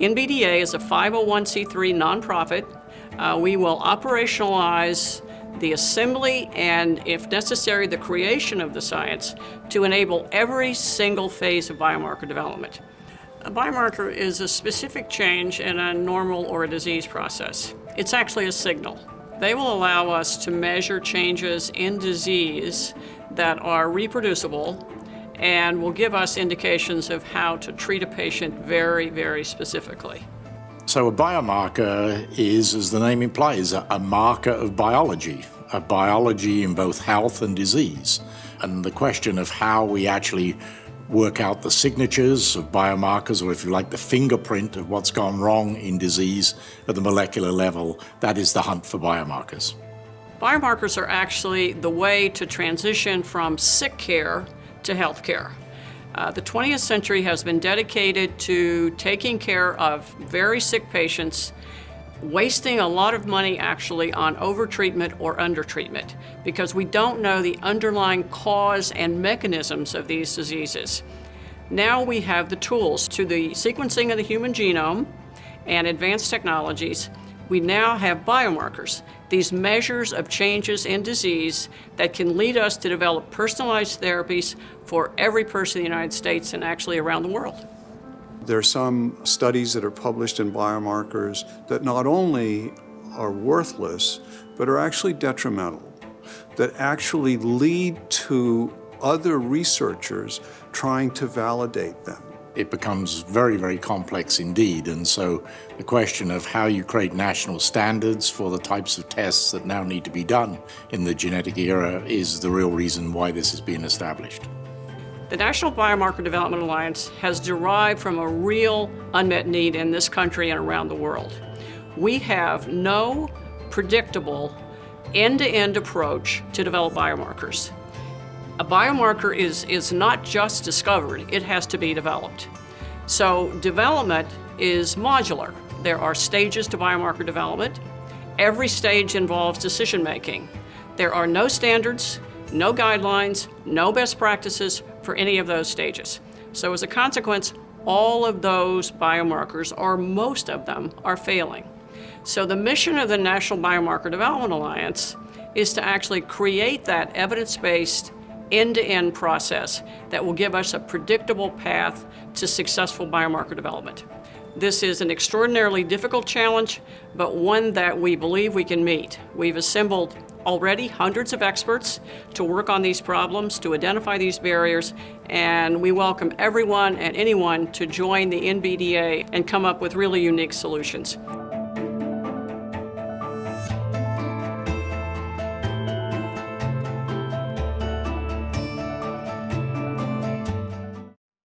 NBDA is a 501c3 nonprofit. Uh, we will operationalize the assembly and, if necessary, the creation of the science to enable every single phase of biomarker development. A biomarker is a specific change in a normal or a disease process. It's actually a signal. They will allow us to measure changes in disease that are reproducible and will give us indications of how to treat a patient very, very specifically. So a biomarker is, as the name implies, a, marker of biology, a biology in both health and disease. And the question of how we actually work out the signatures of biomarkers, or if you like, the fingerprint of what's gone wrong in disease at the molecular level, that is the hunt for biomarkers. Biomarkers are actually the way to transition from sick care to health care. Uh, the 20th century has been dedicated to taking care of very sick patients, wasting a lot of money actually on overtreatment or undertreatment because we don't know the underlying cause and mechanisms of these diseases. Now we have the tools to the sequencing of the human genome and advanced technologies we now have biomarkers, these measures of changes in disease that can lead us to develop personalized therapies for every person in the United States and actually around the world. There are some studies that are published in biomarkers that not only are worthless, but are actually detrimental, that actually lead to other researchers trying to validate them it becomes very, very complex indeed. And so the question of how you create national standards for the types of tests that now need to be done in the genetic era is the real reason why this has been established. The National Biomarker Development Alliance has derived from a real unmet need in this country and around the world. We have no predictable end-to-end -end approach to develop biomarkers. A biomarker is, is not just discovered, it has to be developed. So development is modular. There are stages to biomarker development. Every stage involves decision making. There are no standards, no guidelines, no best practices for any of those stages. So as a consequence, all of those biomarkers, or most of them, are failing. So the mission of the National Biomarker Development Alliance is to actually create that evidence-based end-to-end -end process that will give us a predictable path to successful biomarker development. This is an extraordinarily difficult challenge, but one that we believe we can meet. We've assembled already hundreds of experts to work on these problems, to identify these barriers, and we welcome everyone and anyone to join the NBDA and come up with really unique solutions.